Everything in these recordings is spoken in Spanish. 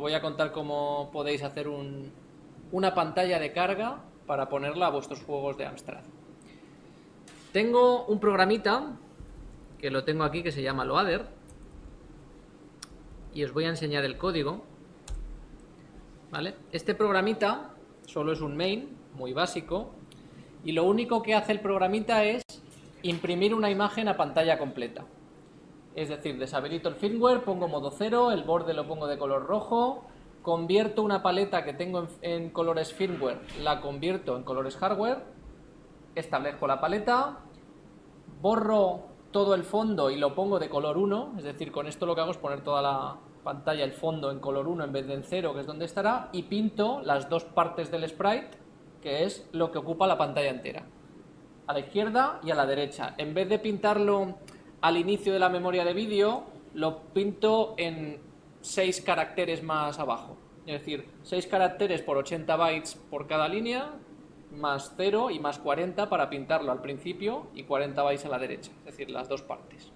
os voy a contar cómo podéis hacer una pantalla de carga para ponerla a vuestros juegos de Amstrad. Tengo un programita, que lo tengo aquí, que se llama Loader, y os voy a enseñar el código. Este programita solo es un main, muy básico, y lo único que hace el programita es imprimir una imagen a pantalla completa. Es decir, deshabilito el firmware, pongo modo 0, el borde lo pongo de color rojo, convierto una paleta que tengo en, colores firmware, la convierto en colores hardware, establezco la paleta, borro todo el fondo y lo pongo de color 1, es decir, con esto lo que hago es poner toda la pantalla, el fondo en color 1 en vez de en 0, que es donde estará, y pinto las dos partes del sprite, que es lo que ocupa la pantalla entera, a la izquierda y a la derecha. En vez de pintarlo al inicio de la memoria de vídeo, lo pinto en 6 caracteres más abajo. Es decir, 6 caracteres por 80 bytes por cada línea, más 0 y más 40 para pintarlo al principio y 40 bytes a la derecha, es decir, las dos partes.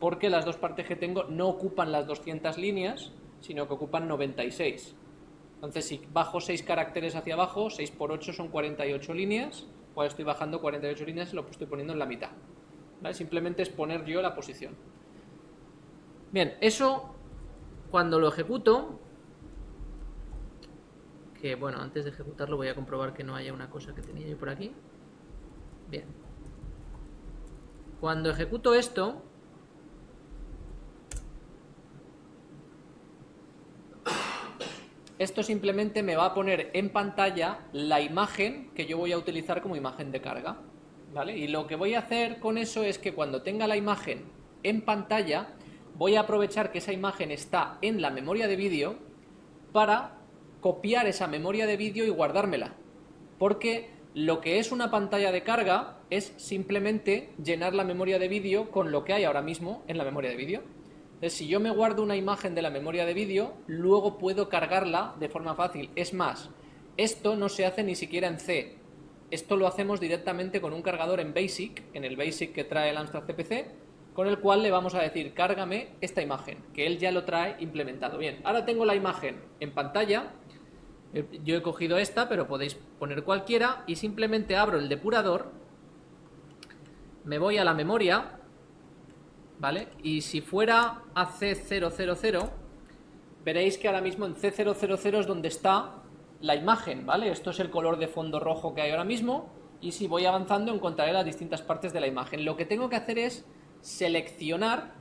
Porque las dos partes que tengo no ocupan las 200 líneas, sino que ocupan 96. Entonces, si bajo 6 caracteres hacia abajo, 6 por 8 son 48 líneas, pues estoy bajando 48 líneas y lo estoy poniendo en la mitad. Simplemente es poner yo la posición. Bien, eso cuando lo ejecuto, que bueno, antes de ejecutarlo voy a comprobar que no haya una cosa que tenía yo por aquí. Bien. Cuando ejecuto esto, esto simplemente me va a poner en pantalla la imagen que yo voy a utilizar como imagen de carga. Y lo que voy a hacer con eso es que cuando tenga la imagen en pantalla, voy a aprovechar que esa imagen está en la memoria de vídeo para copiar esa memoria de vídeo y guardármela. Porque lo que es una pantalla de carga es simplemente llenar la memoria de vídeo con lo que hay ahora mismo en la memoria de vídeo. Entonces, si yo me guardo una imagen de la memoria de vídeo, luego puedo cargarla de forma fácil. Es más, esto no se hace ni siquiera en C, esto lo hacemos directamente con un cargador en BASIC, en el BASIC que trae el Amstrad CPC, con el cual le vamos a decir, cárgame esta imagen, que él ya lo trae implementado. Bien, ahora tengo la imagen en pantalla, eh, yo he cogido esta, pero podéis poner cualquiera, y simplemente abro el depurador, me voy a la memoria, ¿vale? Y si fuera a C000, veréis que ahora mismo en C000 es donde está la imagen, ¿vale? Esto es el color de fondo rojo que hay ahora mismo y si voy avanzando encontraré las distintas partes de la imagen. Lo que tengo que hacer es seleccionar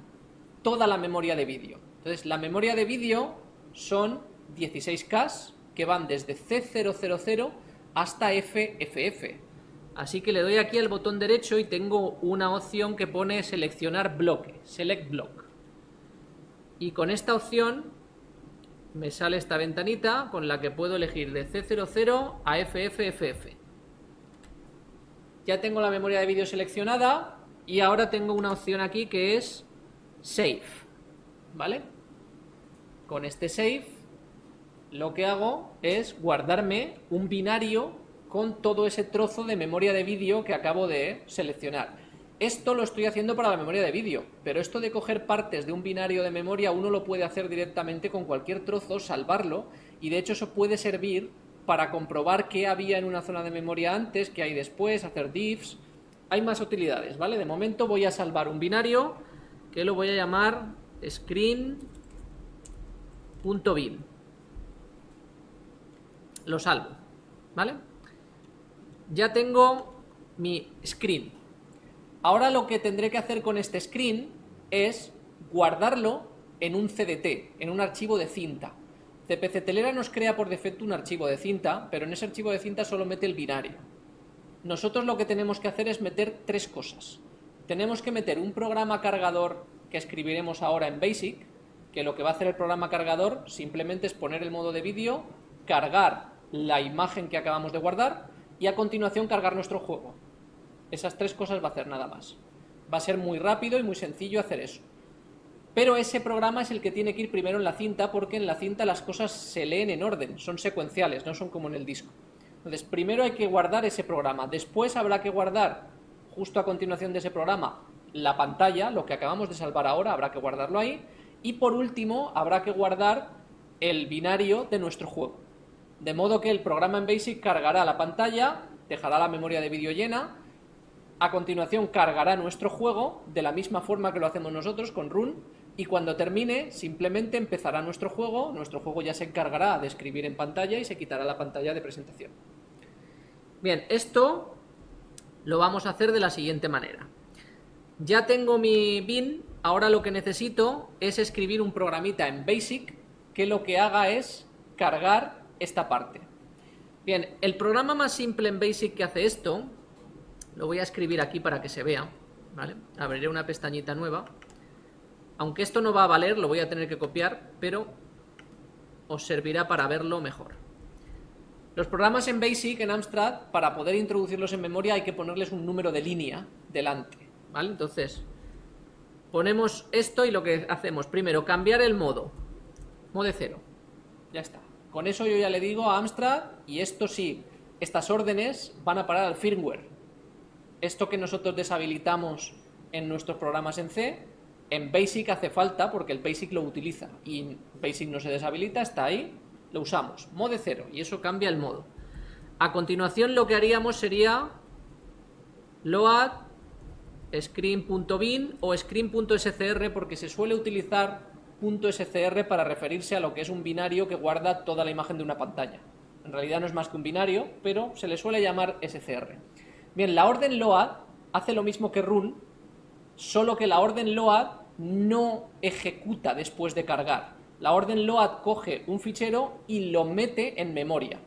toda la memoria de vídeo. Entonces, la memoria de vídeo son 16K que van desde C000 hasta FFF. Así que le doy aquí al botón derecho y tengo una opción que pone seleccionar bloque, select block. Y con esta opción me sale esta ventanita con la que puedo elegir de C00 a FFFF. Ya tengo la memoria de vídeo seleccionada y ahora tengo una opción aquí que es Save, ¿vale? Con este Save lo que hago es guardarme un binario con todo ese trozo de memoria de vídeo que acabo de seleccionar. Esto lo estoy haciendo para la memoria de vídeo, pero esto de coger partes de un binario de memoria uno lo puede hacer directamente con cualquier trozo, salvarlo, y de hecho eso puede servir para comprobar qué había en una zona de memoria antes, qué hay después, hacer diffs, hay más utilidades, ¿vale? De momento voy a salvar un binario que lo voy a llamar screen.bin. Lo salvo, ¿vale? Ya tengo mi screen, Ahora lo que tendré que hacer con este screen es guardarlo en un CDT, en un archivo de cinta. CPC Telera nos crea por defecto un archivo de cinta, pero en ese archivo de cinta solo mete el binario. Nosotros lo que tenemos que hacer es meter tres cosas. Tenemos que meter un programa cargador que escribiremos ahora en BASIC, que lo que va a hacer el programa cargador simplemente es poner el modo de vídeo, cargar la imagen que acabamos de guardar y a continuación cargar nuestro juego. Esas tres cosas va a hacer nada más. Va a ser muy rápido y muy sencillo hacer eso. Pero ese programa es el que tiene que ir primero en la cinta porque en la cinta las cosas se leen en orden, son secuenciales, no son como en el disco. Entonces, primero hay que guardar ese programa, después habrá que guardar, justo a continuación de ese programa, la pantalla, lo que acabamos de salvar ahora, habrá que guardarlo ahí, y por último habrá que guardar el binario de nuestro juego. De modo que el programa en BASIC cargará la pantalla, dejará la memoria de vídeo llena, a continuación cargará nuestro juego de la misma forma que lo hacemos nosotros con run y cuando termine simplemente empezará nuestro juego, nuestro juego ya se encargará de escribir en pantalla y se quitará la pantalla de presentación. Bien, esto lo vamos a hacer de la siguiente manera. Ya tengo mi bin, ahora lo que necesito es escribir un programita en BASIC que lo que haga es cargar esta parte. Bien, el programa más simple en BASIC que hace esto, lo voy a escribir aquí para que se vea, ¿vale? Abriré una pestañita nueva. Aunque esto no va a valer, lo voy a tener que copiar, pero os servirá para verlo mejor. Los programas en BASIC, en Amstrad, para poder introducirlos en memoria hay que ponerles un número de línea delante, ¿vale? Entonces, ponemos esto y lo que hacemos, primero, cambiar el modo, modo cero, ya está. Con eso yo ya le digo a Amstrad, y esto sí, estas órdenes van a parar al firmware. Esto que nosotros deshabilitamos en nuestros programas en C, en BASIC hace falta porque el BASIC lo utiliza y BASIC no se deshabilita, está ahí, lo usamos, modo cero, y eso cambia el modo. A continuación lo que haríamos sería load screen.bin o screen.scr porque se suele utilizar .scr para referirse a lo que es un binario que guarda toda la imagen de una pantalla. En realidad no es más que un binario, pero se le suele llamar scr. Bien, la orden load hace lo mismo que run, solo que la orden load no ejecuta después de cargar. La orden load coge un fichero y lo mete en memoria.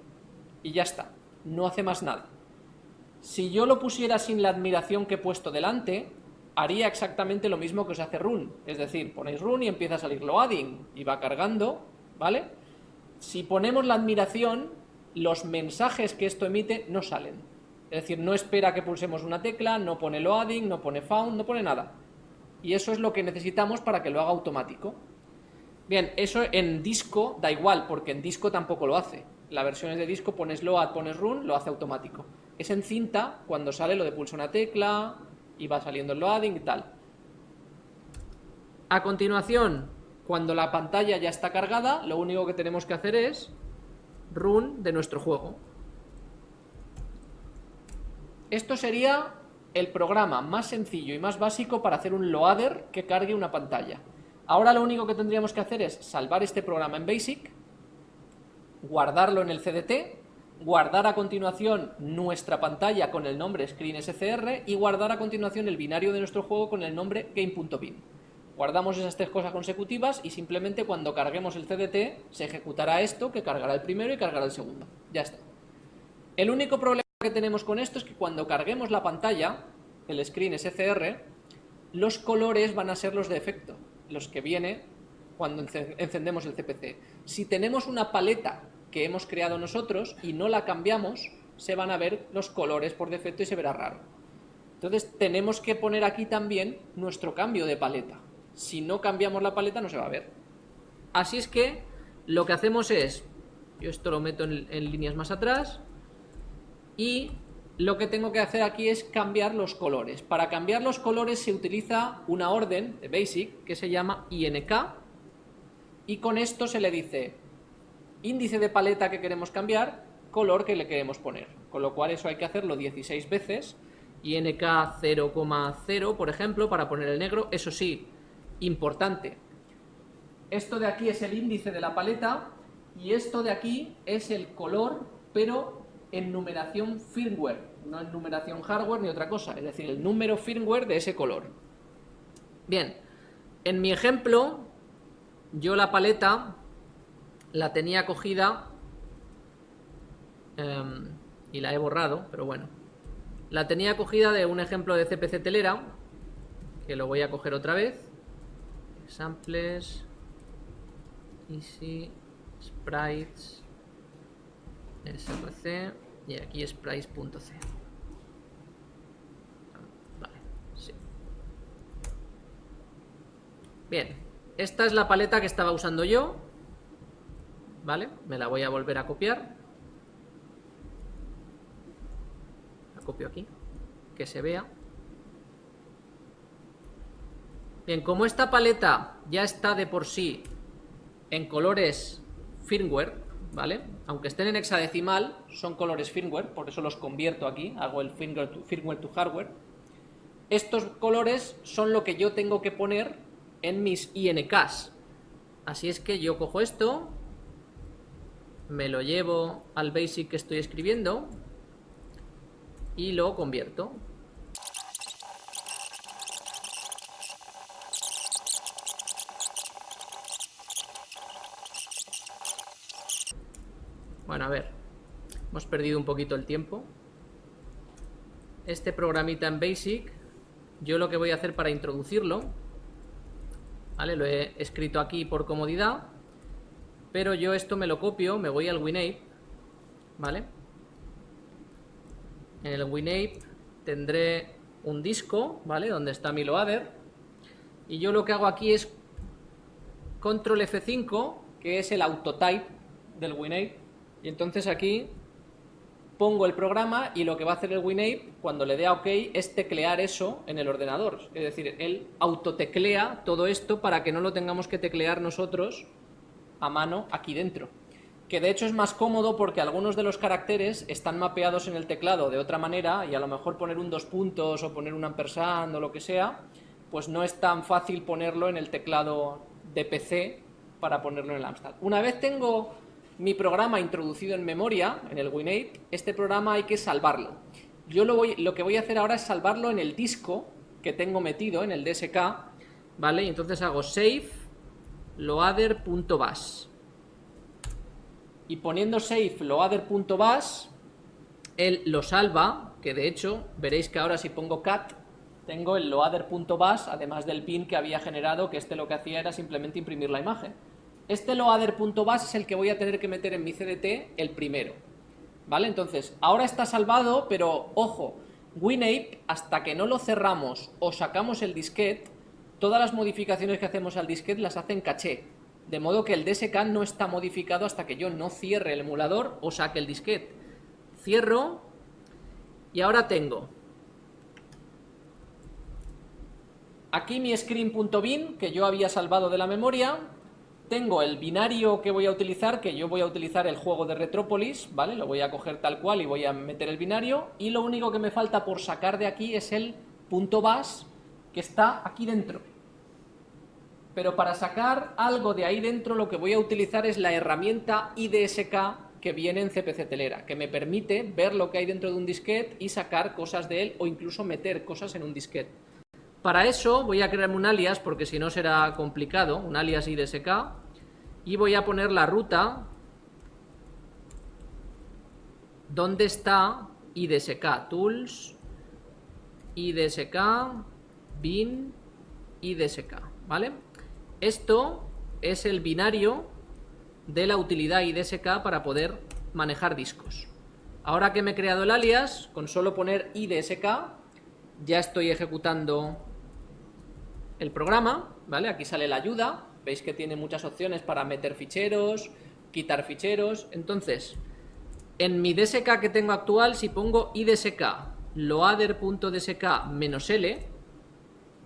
Y ya está, no hace más nada. Si yo lo pusiera sin la admiración que he puesto delante, haría exactamente lo mismo que os hace run. Es decir, ponéis run y empieza a salir loading y va cargando, ¿vale? Si ponemos la admiración, los mensajes que esto emite no salen. Es decir, no espera que pulsemos una tecla, no pone loading, no pone found, no pone nada. Y eso es lo que necesitamos para que lo haga automático. Bien, eso en disco da igual, porque en disco tampoco lo hace. La versión es de disco, pones load, pones run, lo hace automático. Es en cinta, cuando sale lo de pulsa una tecla, y va saliendo el loading y tal. A continuación, cuando la pantalla ya está cargada, lo único que tenemos que hacer es run de nuestro juego. Esto sería el programa más sencillo y más básico para hacer un loader que cargue una pantalla. Ahora lo único que tendríamos que hacer es salvar este programa en BASIC, guardarlo en el CDT guardar a continuación nuestra pantalla con el nombre screen.scr y guardar a continuación el binario de nuestro juego con el nombre game.bin. Guardamos esas tres cosas consecutivas y simplemente cuando carguemos el CDT se ejecutará esto que cargará el primero y cargará el segundo. Ya está. El único problema que tenemos con esto es que cuando carguemos la pantalla, el screen SCR, los colores van a ser los de efecto, los que viene cuando encendemos el CPC. Si tenemos una paleta que hemos creado nosotros y no la cambiamos, se van a ver los colores por defecto y se verá raro. Entonces tenemos que poner aquí también nuestro cambio de paleta. Si no cambiamos la paleta no se va a ver. Así es que lo que hacemos es, yo esto lo meto en líneas más atrás, y lo que tengo que hacer aquí es cambiar los colores. Para cambiar los colores se utiliza una orden de BASIC que se llama INK, y con esto se le dice índice de paleta que queremos cambiar, color que le queremos poner. Con lo cual eso hay que hacerlo 16 veces, y NK 0,0 por ejemplo, para poner el negro, eso sí, importante. Esto de aquí es el índice de la paleta, y esto de aquí es el color, pero en numeración firmware, no en numeración hardware ni otra cosa, es decir, el número firmware de ese color. Bien, en mi ejemplo, yo la paleta la tenía cogida em, y la he borrado, pero bueno. La tenía cogida de un ejemplo de CPC telera, que lo voy a coger otra vez. Samples, Easy, Sprites, SRC y aquí sprites.c. Vale, sí. Bien, esta es la paleta que estaba usando yo ¿vale? Me la voy a volver a copiar. La copio aquí, que se vea. Bien, como esta paleta ya está de por sí en colores firmware, ¿vale? Aunque estén en hexadecimal, son colores firmware, por eso los convierto aquí, hago el firmware to, hardware. Estos colores son lo que yo tengo que poner en mis INKs. Así es que yo cojo esto, me lo llevo al basic que estoy escribiendo y lo convierto. Bueno, a ver, hemos perdido un poquito el tiempo. Este programita en Basic, yo lo que voy a hacer para introducirlo, ¿vale? Lo he escrito aquí por comodidad, pero yo esto me lo copio, me voy al WinApe, ¿vale? En el WinApe tendré un disco, ¿vale? Donde está mi loader, y yo lo que hago aquí es control F5, que es el autotype del WinApe, y entonces aquí pongo el programa y lo que va a hacer el WinApe cuando le dé a OK es teclear eso en el ordenador. Es decir, él autoteclea todo esto para que no lo tengamos que teclear nosotros a mano aquí dentro. Que de hecho es más cómodo porque algunos de los caracteres están mapeados en el teclado de otra manera y a lo mejor poner un dos puntos o poner un ampersand o lo que sea, pues no es tan fácil ponerlo en el teclado de PC para ponerlo en el Amstrad. Una vez tengo mi programa introducido en memoria, en el WinApe, este programa hay que salvarlo. Yo lo, voy, lo que voy a hacer ahora es salvarlo en el disco que tengo metido, en el DSK, ¿vale? Y entonces hago save loader.bas. Y poniendo save loader.bas, él lo salva, que de hecho, veréis que ahora si pongo cat, tengo el loader.bas, además del pin que había generado, que este lo que hacía era simplemente imprimir la imagen. Este loader.bas es el que voy a tener que meter en mi CDT el primero. ¿Vale? Entonces, ahora está salvado, pero ojo, WinApe, hasta que no lo cerramos o sacamos el disquete, todas las modificaciones que hacemos al disquete las hacen caché. De modo que el DSK no está modificado hasta que yo no cierre el emulador o saque el disquete. Cierro y ahora tengo aquí mi screen.bin que yo había salvado de la memoria tengo el binario que voy a utilizar, que yo voy a utilizar el juego de Retrópolis, ¿vale? Lo voy a coger tal cual y voy a meter el binario, y lo único que me falta por sacar de aquí es el punto bas que está aquí dentro. Pero para sacar algo de ahí dentro lo que voy a utilizar es la herramienta IDSK que viene en CPC Telera, que me permite ver lo que hay dentro de un disquete y sacar cosas de él o incluso meter cosas en un disquete. Para eso voy a crearme un alias, porque si no será complicado, un alias IDSK, y voy a poner la ruta donde está IDSK, tools, IDSK, bin, IDSK, ¿vale? Esto es el binario de la utilidad IDSK para poder manejar discos. Ahora que me he creado el alias, con solo poner IDSK, ya estoy ejecutando el programa, ¿vale? Aquí sale la ayuda, veis que tiene muchas opciones para meter ficheros, quitar ficheros, entonces, en mi DSK que tengo actual, si pongo idsk loader.dsk "-l",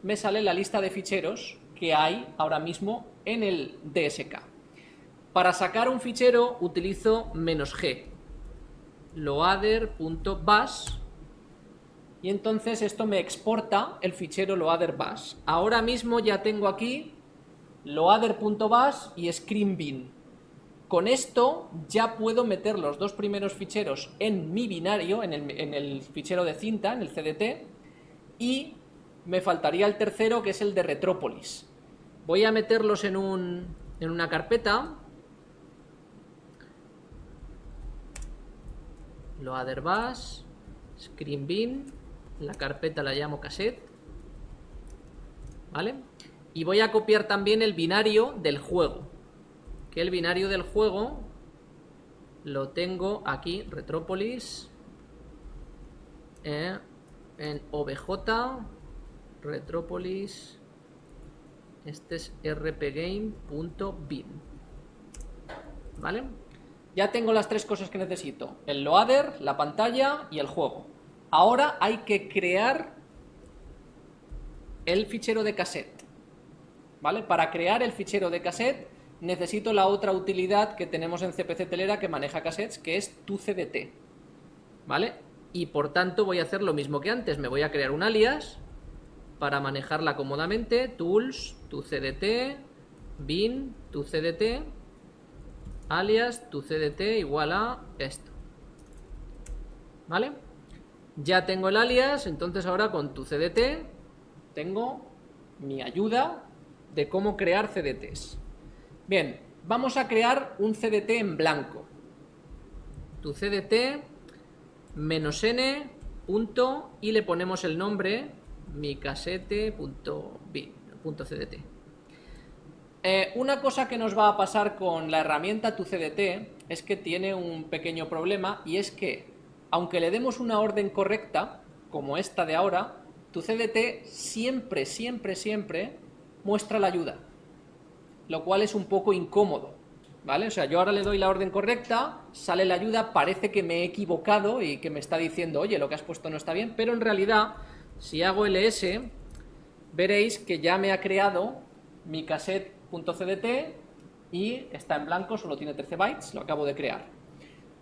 me sale la lista de ficheros que hay ahora mismo en el DSK. Para sacar un fichero utilizo "-g", loader.bas y entonces esto me exporta el fichero loader.bas. Ahora mismo ya tengo aquí loader.bas y screenbin. Con esto ya puedo meter los dos primeros ficheros en mi binario, en el, en el fichero de cinta, en el CDT, y me faltaría el tercero que es el de Retrópolis. Voy a meterlos en, un, en una carpeta. Loader.bas, screenbin, la carpeta la llamo cassette, ¿vale? Y voy a copiar también el binario del juego, que el binario del juego lo tengo aquí, Retrópolis, eh, en OBJ, Retrópolis, este es rpgame.bin, ¿vale? Ya tengo las tres cosas que necesito, el loader, la pantalla y el juego. Ahora hay que crear el fichero de cassette. ¿Vale? Para crear el fichero de cassette necesito la otra utilidad que tenemos en CPC Telera que maneja cassettes, que es tu CDT. ¿Vale? Y por tanto voy a hacer lo mismo que antes, me voy a crear un alias para manejarla cómodamente, tools, tu CDT, bin, tu CDT, alias, tu CDT igual a esto. ¿Vale? Ya tengo el alias, entonces ahora con tu CDT tengo mi ayuda de cómo crear CDTs. Bien, vamos a crear un CDT en blanco. Tu CDT menos n punto y le ponemos el nombre mi cdt. Eh, una cosa que nos va a pasar con la herramienta tu CDT es que tiene un pequeño problema y es que aunque le demos una orden correcta, como esta de ahora, tu CDT siempre, siempre, siempre muestra la ayuda, lo cual es un poco incómodo, ¿vale? O sea, yo ahora le doy la orden correcta, sale la ayuda, parece que me he equivocado y que me está diciendo, oye, lo que has puesto no está bien, pero en realidad, si hago ls, veréis que ya me ha creado mi cassette.cdt y está en blanco, solo tiene 13 bytes, lo acabo de crear.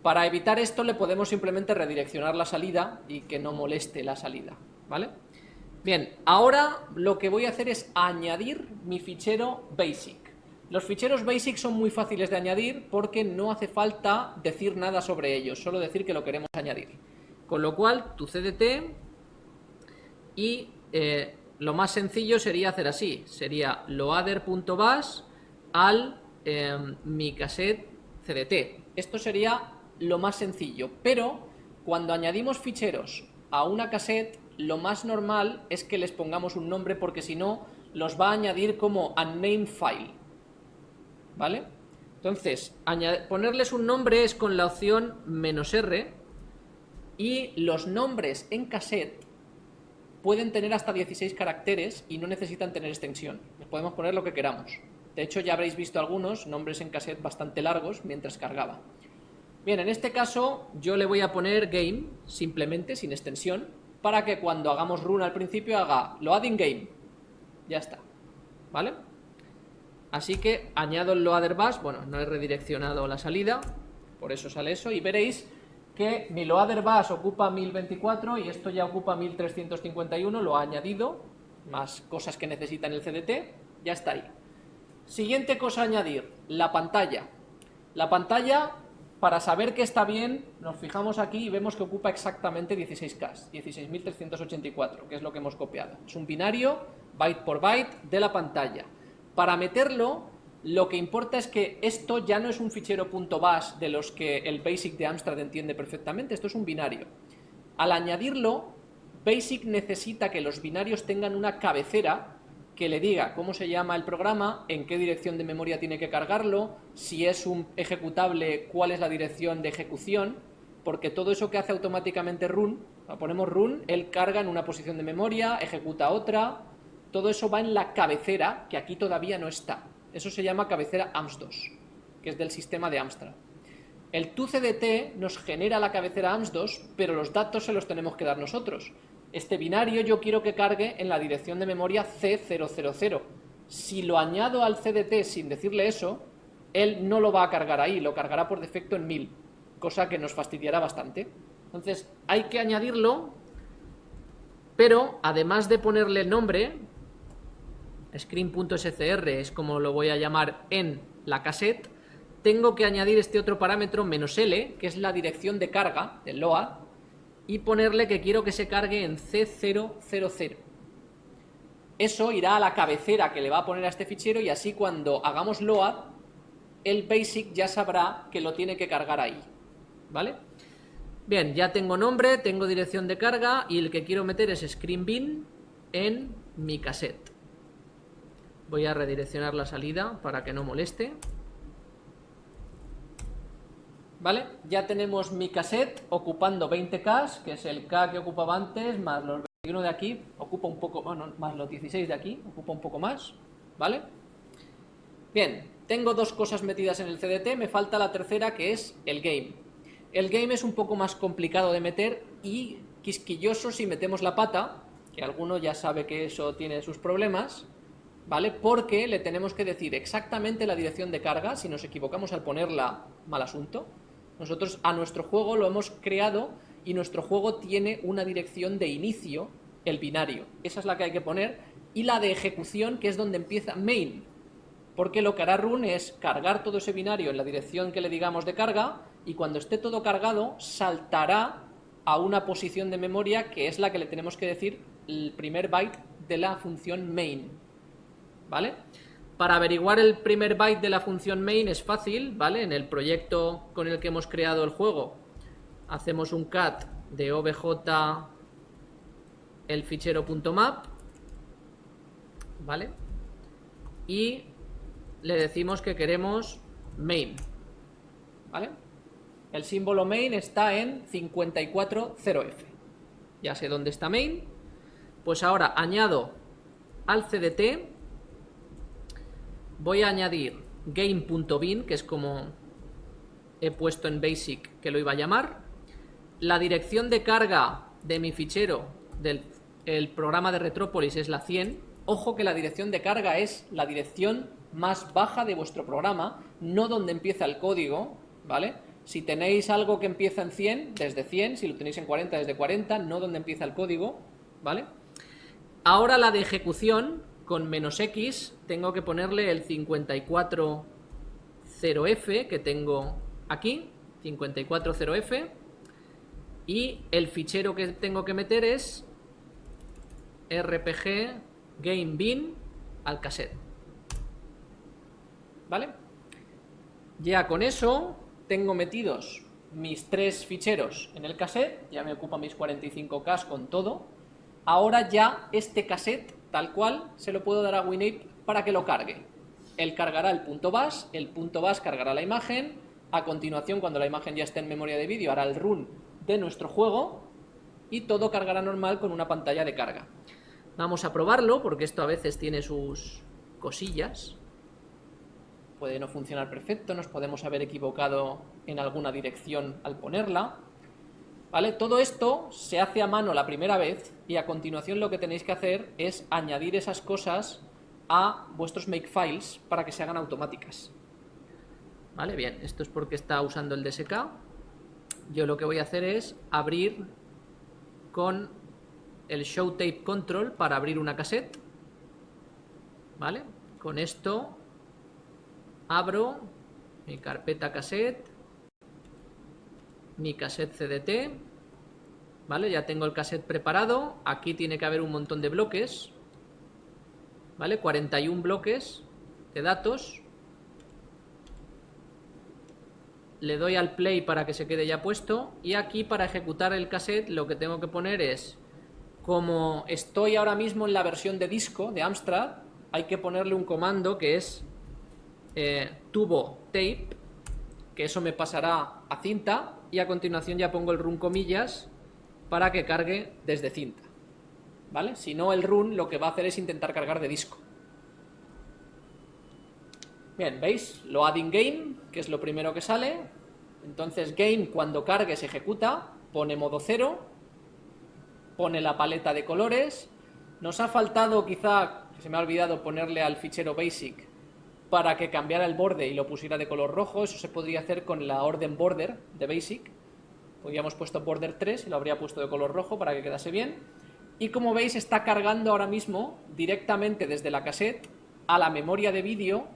Para evitar esto le podemos simplemente redireccionar la salida y que no moleste la salida, ¿vale? Bien, ahora lo que voy a hacer es añadir mi fichero basic. Los ficheros basic son muy fáciles de añadir porque no hace falta decir nada sobre ellos, solo decir que lo queremos añadir. Con lo cual, tu CDT y eh, lo más sencillo sería hacer así, sería loader.bas al eh, mi cassette CDT. Esto sería lo más sencillo, pero cuando añadimos ficheros a una cassette lo más normal es que les pongamos un nombre porque si no los va a añadir como unnamed file. ¿Vale? Entonces, ponerles un nombre es con la opción menos "-r", y los nombres en cassette pueden tener hasta 16 caracteres y no necesitan tener extensión. Les podemos poner lo que queramos. De hecho, ya habréis visto algunos nombres en cassette bastante largos mientras cargaba. Bien, en este caso yo le voy a poner game, simplemente, sin extensión, para que cuando hagamos run al principio haga loading game. Ya está. ¿Vale? Así que añado el loader bus, bueno, no he redireccionado la salida, por eso sale eso, y veréis que mi loader bus ocupa 1024 y esto ya ocupa 1351, lo ha añadido, más cosas que necesita en el CDT, ya está ahí. Siguiente cosa a añadir, la pantalla. La pantalla para saber que está bien, nos fijamos aquí y vemos que ocupa exactamente 16K, 16.384, que es lo que hemos copiado. Es un binario, byte por byte, de la pantalla. Para meterlo, lo que importa es que esto ya no es un fichero .bas de los que el BASIC de Amstrad entiende perfectamente, esto es un binario. Al añadirlo, BASIC necesita que los binarios tengan una cabecera que le diga cómo se llama el programa, en qué dirección de memoria tiene que cargarlo, si es un ejecutable, cuál es la dirección de ejecución, porque todo eso que hace automáticamente run, ponemos run, él carga en una posición de memoria, ejecuta otra, todo eso va en la cabecera, que aquí todavía no está. Eso se llama cabecera AMS2, que es del sistema de Amstrad. El TUCDT nos genera la cabecera AMS2, pero los datos se los tenemos que dar nosotros este binario yo quiero que cargue en la dirección de memoria C000. Si lo añado al CDT sin decirle eso, él no lo va a cargar ahí, lo cargará por defecto en 1000, cosa que nos fastidiará bastante. Entonces hay que añadirlo, pero además de ponerle el nombre, screen.scr es como lo voy a llamar en la cassette, tengo que añadir este otro parámetro menos "-l", que es la dirección de carga del load, y ponerle que quiero que se cargue en C000. Eso irá a la cabecera que le va a poner a este fichero y así cuando hagamos load, el basic ya sabrá que lo tiene que cargar ahí. ¿Vale? Bien, ya tengo nombre, tengo dirección de carga y el que quiero meter es screenbin en mi cassette. Voy a redireccionar la salida para que no moleste. ¿Vale? Ya tenemos mi cassette ocupando 20K, que es el K que ocupaba antes, más los 21 de aquí, ocupa un poco, bueno, más los 16 de aquí, ocupa un poco más, ¿vale? Bien, tengo dos cosas metidas en el CDT, me falta la tercera que es el game. El game es un poco más complicado de meter y quisquilloso si metemos la pata, que alguno ya sabe que eso tiene sus problemas, ¿vale? Porque le tenemos que decir exactamente la dirección de carga, si nos equivocamos al ponerla, mal asunto. Nosotros a nuestro juego lo hemos creado y nuestro juego tiene una dirección de inicio, el binario. Esa es la que hay que poner. Y la de ejecución, que es donde empieza main. Porque lo que hará run es cargar todo ese binario en la dirección que le digamos de carga y cuando esté todo cargado saltará a una posición de memoria que es la que le tenemos que decir el primer byte de la función main. ¿Vale? Para averiguar el primer byte de la función main es fácil, ¿vale? En el proyecto con el que hemos creado el juego hacemos un cat de obj el fichero .map, ¿vale? Y le decimos que queremos main, ¿vale? El símbolo main está en 540f. Ya sé dónde está main. Pues ahora añado al cdt, voy a añadir game.bin, que es como he puesto en basic que lo iba a llamar. La dirección de carga de mi fichero del el programa de Retrópolis es la 100. Ojo que la dirección de carga es la dirección más baja de vuestro programa, no donde empieza el código, ¿vale? Si tenéis algo que empieza en 100, desde 100, si lo tenéis en 40, desde 40, no donde empieza el código, ¿vale? Ahora la de ejecución, con menos X, tengo que ponerle el 540F que tengo aquí, 540F, y el fichero que tengo que meter es rpg game bin al cassette. ¿Vale? Ya con eso tengo metidos mis tres ficheros en el cassette, ya me ocupa mis 45K con todo. Ahora ya este cassette, tal cual, se lo puedo dar a WinApe para que lo cargue. Él cargará el punto bus, el punto bus cargará la imagen, a continuación, cuando la imagen ya esté en memoria de vídeo, hará el run de nuestro juego y todo cargará normal con una pantalla de carga. Vamos a probarlo, porque esto a veces tiene sus cosillas. Puede no funcionar perfecto, nos podemos haber equivocado en alguna dirección al ponerla. ¿Vale? Todo esto se hace a mano la primera vez y a continuación lo que tenéis que hacer es añadir esas cosas a vuestros makefiles para que se hagan automáticas. ¿Vale? Bien, esto es porque está usando el DSK. Yo lo que voy a hacer es abrir con el Show Tape Control para abrir una cassette. ¿Vale? Con esto abro mi carpeta cassette, mi cassette CDT, ¿vale? Ya tengo el cassette preparado, aquí tiene que haber un montón de bloques, ¿vale? 41 bloques de datos. Le doy al play para que se quede ya puesto y aquí para ejecutar el cassette lo que tengo que poner es como estoy ahora mismo en la versión de disco de Amstrad, hay que ponerle un comando que es eh, tubo tape, que eso me pasará a cinta, y a continuación ya pongo el run comillas para que cargue desde cinta. ¿Vale? Si no, el run lo que va a hacer es intentar cargar de disco. Bien, ¿veis? Lo add in game, que es lo primero que sale. Entonces game cuando cargue se ejecuta, pone modo cero pone la paleta de colores. Nos ha faltado quizá, se me ha olvidado ponerle al fichero basic para que cambiara el borde y lo pusiera de color rojo. Eso se podría hacer con la orden border de basic. Podríamos puesto border 3 y lo habría puesto de color rojo para que quedase bien. Y como veis está cargando ahora mismo directamente desde la cassette a la memoria de vídeo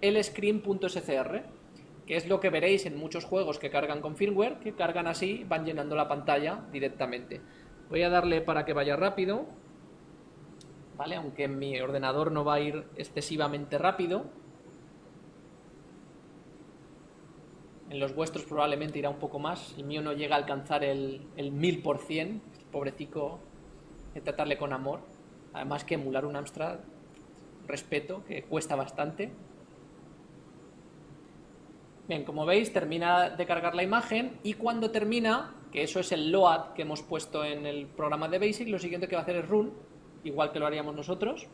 el screen.scr que es lo que veréis en muchos juegos que cargan con firmware, que cargan así, van llenando la pantalla directamente. Voy a darle para que vaya rápido, ¿vale? Aunque en mi ordenador no va a ir excesivamente rápido. En los vuestros probablemente irá un poco más. El mío no llega a alcanzar el, el 1000%. Pobrecico, de tratarle con amor. Además que emular un Amstrad, respeto, que cuesta bastante. Bien, como veis, termina de cargar la imagen y cuando termina que eso es el load que hemos puesto en el programa de BASIC, lo siguiente que va a hacer es run, igual que lo haríamos nosotros.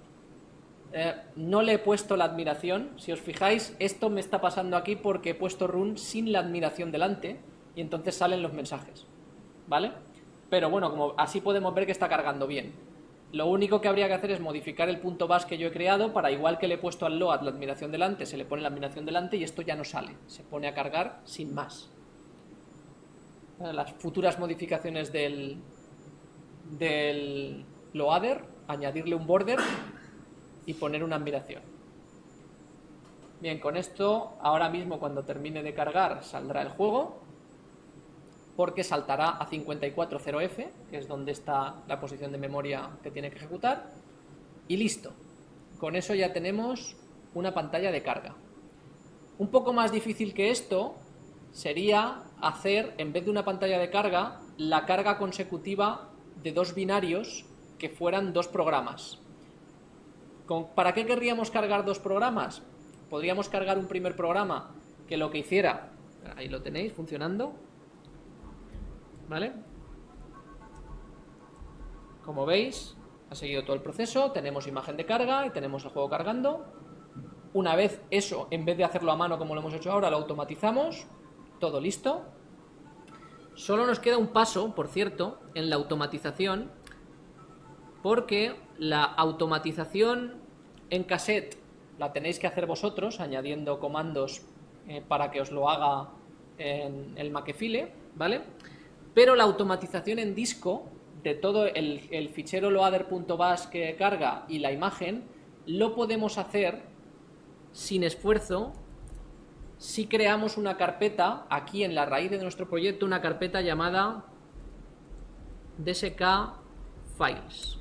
Eh, no le he puesto la admiración, si os fijáis, esto me está pasando aquí porque he puesto run sin la admiración delante y entonces salen los mensajes, ¿vale? Pero bueno, como así podemos ver que está cargando bien. Lo único que habría que hacer es modificar el punto bus que yo he creado para igual que le he puesto al load la admiración delante, se le pone la admiración delante y esto ya no sale, se pone a cargar sin más. Las futuras modificaciones del, del loader, añadirle un border y poner una admiración. Bien, con esto, ahora mismo cuando termine de cargar saldrá el juego, porque saltará a 540F, que es donde está la posición de memoria que tiene que ejecutar, y listo. Con eso ya tenemos una pantalla de carga. Un poco más difícil que esto sería hacer, en vez de una pantalla de carga, la carga consecutiva de dos binarios que fueran dos programas. ¿Para qué querríamos cargar dos programas? Podríamos cargar un primer programa que lo que hiciera, ahí lo tenéis funcionando, ¿vale? Como veis, ha seguido todo el proceso, tenemos imagen de carga y tenemos el juego cargando. Una vez eso, en vez de hacerlo a mano como lo hemos hecho ahora, lo automatizamos, todo listo. Solo nos queda un paso, por cierto, en la automatización, porque la automatización en cassette la tenéis que hacer vosotros, añadiendo comandos eh, para que os lo haga en el Makefile, ¿vale? Pero la automatización en disco de todo el, el fichero loader.bas que carga y la imagen, lo podemos hacer sin esfuerzo si creamos una carpeta, aquí en la raíz de nuestro proyecto, una carpeta llamada DSK Files.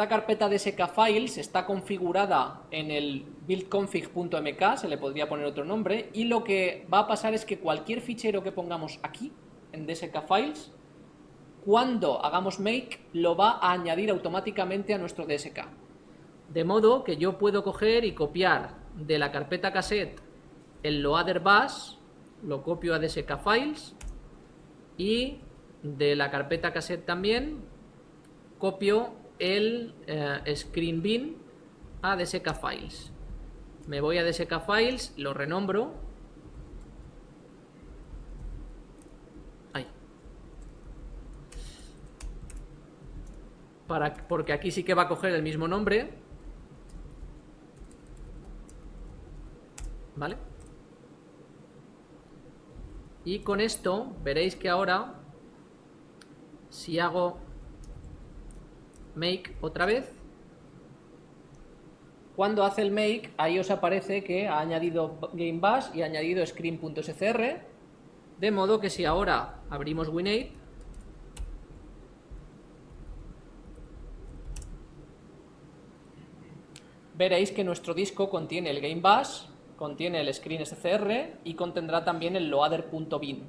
Esta carpeta DSK Files está configurada en el buildconfig.mk, se le podría poner otro nombre, y lo que va a pasar es que cualquier fichero que pongamos aquí, en DSK Files, cuando hagamos make, lo va a añadir automáticamente a nuestro DSK. De modo que yo puedo coger y copiar de la carpeta cassette el loader bus, lo copio a DSK files y de la carpeta cassette también copio el eh, screen bin a DSK files. Me voy a DSK files, lo renombro. Ahí. Para, porque aquí sí que va a coger el mismo nombre ¿vale? Y con esto veréis que ahora, si hago make otra vez, cuando hace el make, ahí os aparece que ha añadido GameBus y ha añadido screen.scr, de modo que si ahora abrimos Win8, veréis que nuestro disco contiene el GameBus contiene el screen SCR y contendrá también el loader.bin.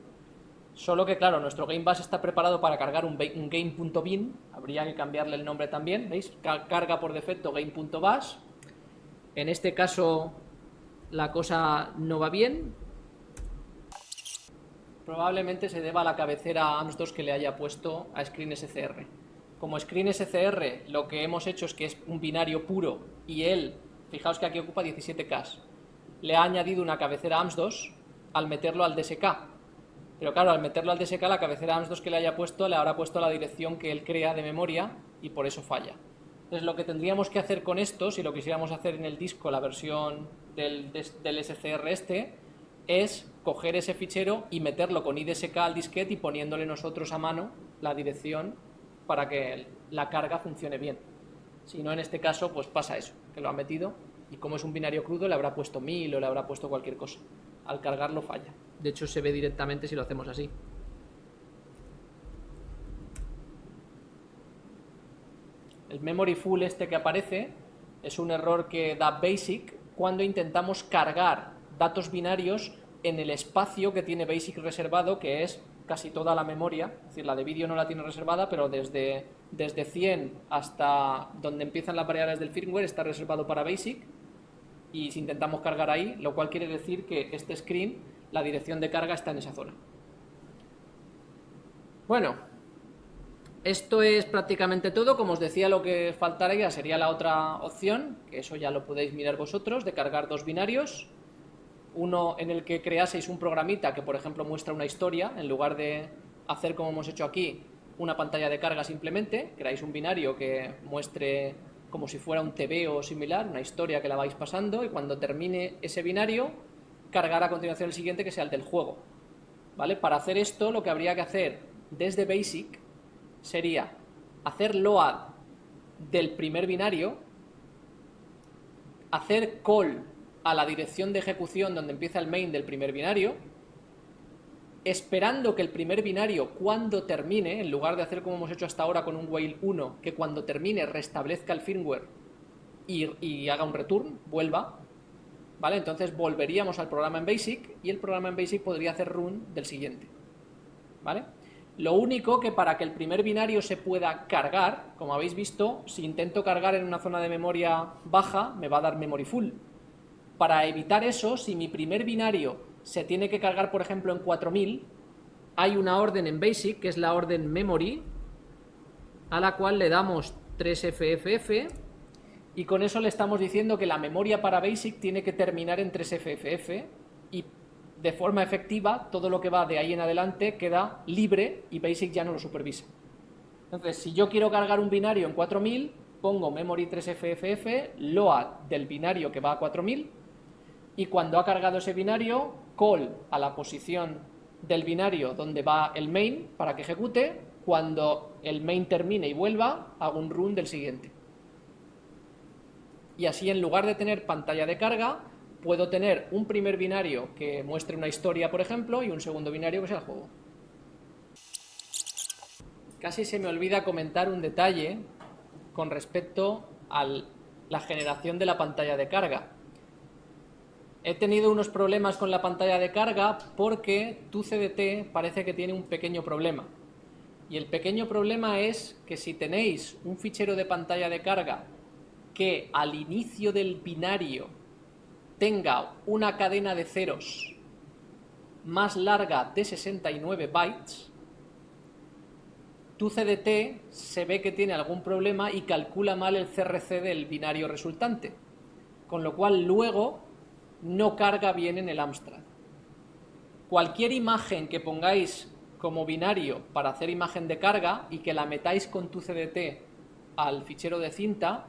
Solo que, claro, nuestro GameBus está preparado para cargar un, game.bin, habría que cambiarle el nombre también, ¿veis? Carga por defecto game.bus. En este caso la cosa no va bien. Probablemente se deba a la cabecera AMS2 que le haya puesto a screen SCR. Como screen SCR lo que hemos hecho es que es un binario puro y él, fijaos que aquí ocupa 17K, le ha añadido una cabecera AMS2 al meterlo al DSK. Pero claro, al meterlo al DSK, la cabecera AMS2 que le haya puesto, le habrá puesto la dirección que él crea de memoria y por eso falla. Entonces lo que tendríamos que hacer con esto, si lo quisiéramos hacer en el disco, la versión del, del SCR este, es coger ese fichero y meterlo con IDSK al disquete y poniéndole nosotros a mano la dirección para que la carga funcione bien. Si no, en este caso, pues pasa eso, que lo ha metido y como es un binario crudo le habrá puesto 1000 o le habrá puesto cualquier cosa. Al cargarlo falla. De hecho se ve directamente si lo hacemos así. El memory full este que aparece es un error que da BASIC cuando intentamos cargar datos binarios en el espacio que tiene BASIC reservado, que es casi toda la memoria, es decir, la de vídeo no la tiene reservada, pero desde, desde 100 hasta donde empiezan las variables del firmware está reservado para BASIC, y si intentamos cargar ahí, lo cual quiere decir que este screen, la dirección de carga está en esa zona. Bueno, esto es prácticamente todo. Como os decía, lo que faltaría sería la otra opción, que eso ya lo podéis mirar vosotros, de cargar dos binarios. Uno en el que creaseis un programita que, por ejemplo, muestra una historia, en lugar de hacer como hemos hecho aquí, una pantalla de carga simplemente, creáis un binario que muestre como si fuera un TV o similar, una historia que la vais pasando, y cuando termine ese binario, cargar a continuación el siguiente que sea el del juego. ¿Vale? Para hacer esto, lo que habría que hacer desde BASIC sería hacer load del primer binario, hacer call a la dirección de ejecución donde empieza el main del primer binario, esperando que el primer binario cuando termine, en lugar de hacer como hemos hecho hasta ahora con un while 1, que cuando termine restablezca el firmware y, haga un return, vuelva, ¿vale? Entonces volveríamos al programa en BASIC y el programa en BASIC podría hacer run del siguiente, ¿vale? Lo único que para que el primer binario se pueda cargar, como habéis visto, si intento cargar en una zona de memoria baja, me va a dar memory full. Para evitar eso, si mi primer binario se tiene que cargar, por ejemplo, en 4000, hay una orden en BASIC, que es la orden memory, a la cual le damos 3FFF, y con eso le estamos diciendo que la memoria para BASIC tiene que terminar en 3FFF, y de forma efectiva, todo lo que va de ahí en adelante queda libre y BASIC ya no lo supervisa. Entonces, si yo quiero cargar un binario en 4000, pongo memory 3FFF, load del binario que va a 4000, y cuando ha cargado ese binario, call a la posición del binario donde va el main para que ejecute, cuando el main termine y vuelva, hago un run del siguiente. Y así en lugar de tener pantalla de carga, puedo tener un primer binario que muestre una historia, por ejemplo, y un segundo binario que sea el juego. Casi se me olvida comentar un detalle con respecto a la generación de la pantalla de carga. He tenido unos problemas con la pantalla de carga porque tu CDT parece que tiene un pequeño problema. Y el pequeño problema es que si tenéis un fichero de pantalla de carga que al inicio del binario tenga una cadena de ceros más larga de 69 bytes, tu CDT se ve que tiene algún problema y calcula mal el CRC del binario resultante. Con lo cual luego no carga bien en el Amstrad. Cualquier imagen que pongáis como binario para hacer imagen de carga y que la metáis con tu CDT al fichero de cinta,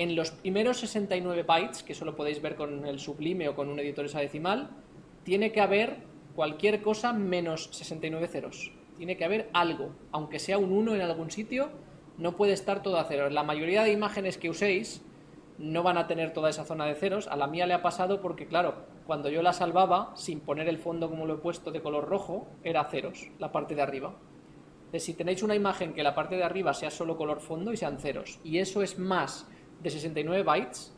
en los primeros 69 bytes, que solo podéis ver con el sublime o con un editor hexadecimal, tiene que haber cualquier cosa menos 69 ceros. Tiene que haber algo, aunque sea un 1 en algún sitio, no puede estar todo a cero. La mayoría de imágenes que uséis no van a tener toda esa zona de ceros. A la mía le ha pasado porque, claro, cuando yo la salvaba, sin poner el fondo como lo he puesto de color rojo, era ceros, la parte de arriba. Entonces, si tenéis una imagen que la parte de arriba sea solo color fondo y sean ceros, y eso es más de 69 bytes,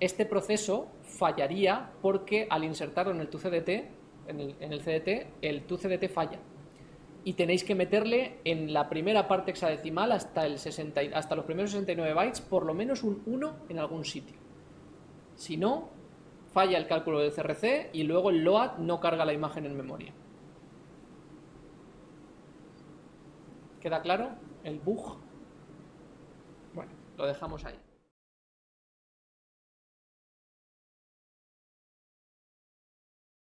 este proceso fallaría porque al insertarlo en el TUCDT, en el, en el CDT, el TUCDT falla y tenéis que meterle en la primera parte hexadecimal hasta, el 60, hasta los primeros 69 bytes por lo menos un 1 en algún sitio. Si no, falla el cálculo del CRC y luego el LOAD no carga la imagen en memoria. ¿Queda claro el bug? Bueno, lo dejamos ahí.